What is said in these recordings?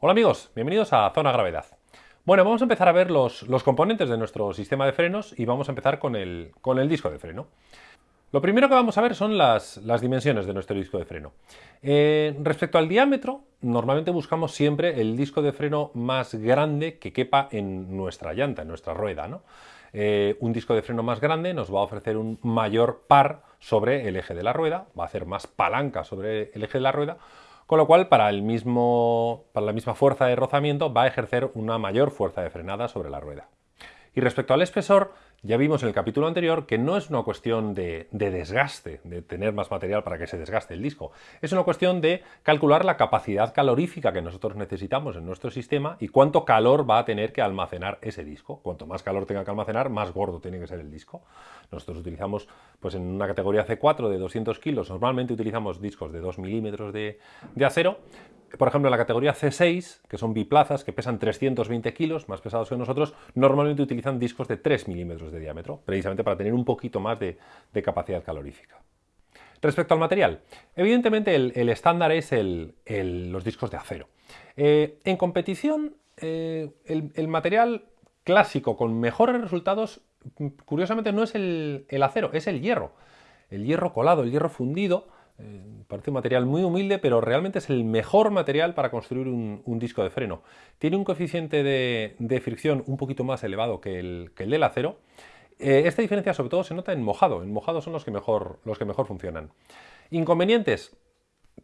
Hola amigos, bienvenidos a Zona Gravedad. Bueno, vamos a empezar a ver los, componentes de nuestro sistema de frenos y vamos a empezar con el, con el disco de freno. Lo primero que vamos a ver son las, dimensiones de nuestro disco de freno. Eh, respecto al diámetro, normalmente buscamos siempre el disco de freno más grande que quepa en nuestra llanta, en nuestra rueda. ¿no? Eh, un disco de freno más grande nos va a ofrecer un mayor par sobre el eje de la rueda, va a hacer más palanca sobre el eje de la rueda, con lo cual para, el mismo, para la misma fuerza de rozamiento va a ejercer una mayor fuerza de frenada sobre la rueda. Y respecto al espesor, ya vimos en el capítulo anterior que no es una cuestión de, desgaste, de tener más material para que se desgaste el disco. Es una cuestión de calcular la capacidad calorífica que nosotros necesitamos en nuestro sistema y cuánto calor va a tener que almacenar ese disco. Cuanto más calor tenga que almacenar, más gordo tiene que ser el disco. Nosotros utilizamos, pues en una categoría C4 de 200 kilos, normalmente utilizamos discos de 2 milímetros de acero, por ejemplo, en la categoría C6, que son biplazas, que pesan 320 kilos, más pesados que nosotros, normalmente utilizan discos de 3 milímetros de diámetro, precisamente para tener un poquito más de, capacidad calorífica. Respecto al material, evidentemente el, estándar es los discos de acero. Eh, en competición, eh, el, material clásico con mejores resultados, curiosamente no es el acero, es el hierro. El hierro colado, el hierro fundido, eh, parece un material muy humilde, pero realmente es el mejor material para construir un, disco de freno. Tiene un coeficiente de, fricción un poquito más elevado que el, del acero. Eh, esta diferencia sobre todo se nota en mojado. En mojado son los que mejor, los que mejor funcionan. Inconvenientes.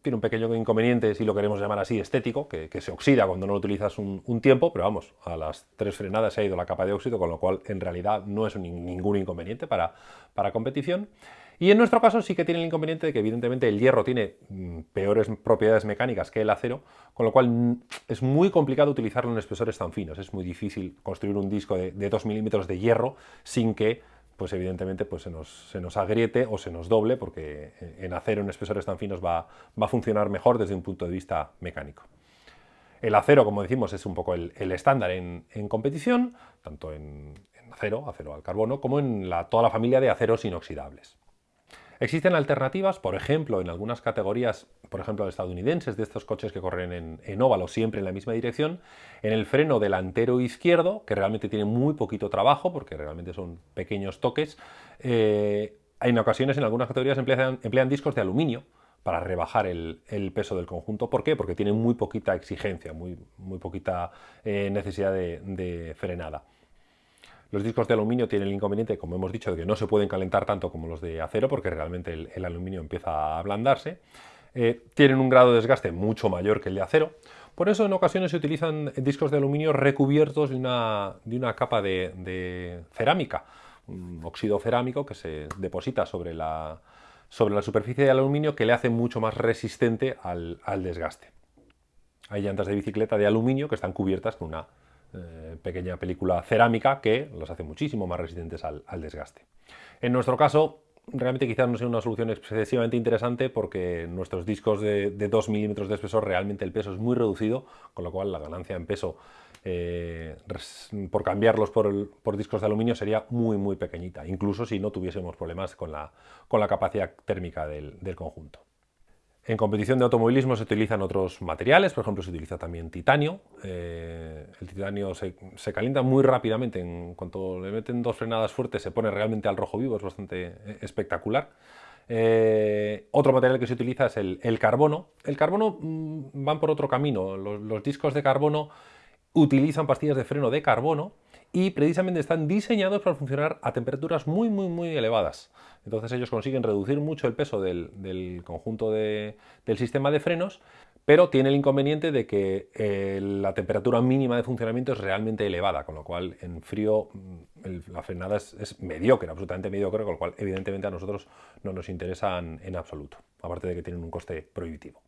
Tiene un pequeño inconveniente, si lo queremos llamar así, estético, que, se oxida cuando no lo utilizas un, tiempo, pero vamos, a las tres frenadas se ha ido la capa de óxido, con lo cual en realidad no es ningún inconveniente para, para competición. Y en nuestro caso sí que tiene el inconveniente de que evidentemente el hierro tiene mm, peores propiedades mecánicas que el acero, con lo cual mm, es muy complicado utilizarlo en espesores tan finos. Es muy difícil construir un disco de, 2 milímetros de hierro sin que pues evidentemente pues se, nos, agriete o se nos doble, porque en acero en espesores tan finos va, a funcionar mejor desde un punto de vista mecánico. El acero, como decimos, es un poco el, estándar en, competición, tanto en, acero, acero al carbono, como en toda la familia de aceros inoxidables. Existen alternativas, por ejemplo, en algunas categorías, por ejemplo, estadounidenses, de estos coches que corren en, óvalo siempre en la misma dirección, en el freno delantero izquierdo, que realmente tiene muy poquito trabajo, porque realmente son pequeños toques, eh, en ocasiones en algunas categorías emplean, discos de aluminio para rebajar el, peso del conjunto. ¿Por qué? Porque tienen muy poquita exigencia, muy, muy poquita eh, necesidad de frenada. Los discos de aluminio tienen el inconveniente, como hemos dicho, de que no se pueden calentar tanto como los de acero, porque realmente el, aluminio empieza a ablandarse. Eh, tienen un grado de desgaste mucho mayor que el de acero. Por eso en ocasiones se utilizan discos de aluminio recubiertos de una, de una capa de, cerámica, un óxido cerámico que se deposita sobre la, sobre la superficie de aluminio que le hace mucho más resistente al, al desgaste. Hay llantas de bicicleta de aluminio que están cubiertas con una eh, pequeña película cerámica que los hace muchísimo más resistentes al, desgaste. En nuestro caso, realmente quizás no sea una solución excesivamente interesante porque nuestros discos de, 2 milímetros de espesor realmente el peso es muy reducido, con lo cual la ganancia en peso eh, por cambiarlos por, discos de aluminio sería muy muy pequeñita, incluso si no tuviésemos problemas con la, capacidad térmica del conjunto. En competición de automovilismo se utilizan otros materiales, por ejemplo se utiliza también titanio. Eh, el titanio se, calienta muy rápidamente, en cuanto le meten dos frenadas fuertes se pone realmente al rojo vivo, es bastante eh, espectacular. Eh, otro material que se utiliza es el, carbono. El carbono mm, van por otro camino, los discos de carbono utilizan pastillas de freno de carbono y precisamente están diseñados para funcionar a temperaturas muy muy muy elevadas. Entonces ellos consiguen reducir mucho el peso del, conjunto del sistema de frenos, pero tiene el inconveniente de que eh, la temperatura mínima de funcionamiento es realmente elevada, con lo cual en frío mm, la frenada es, mediocre, absolutamente mediocre, con lo cual evidentemente a nosotros no nos interesan en absoluto, aparte de que tienen un coste prohibitivo.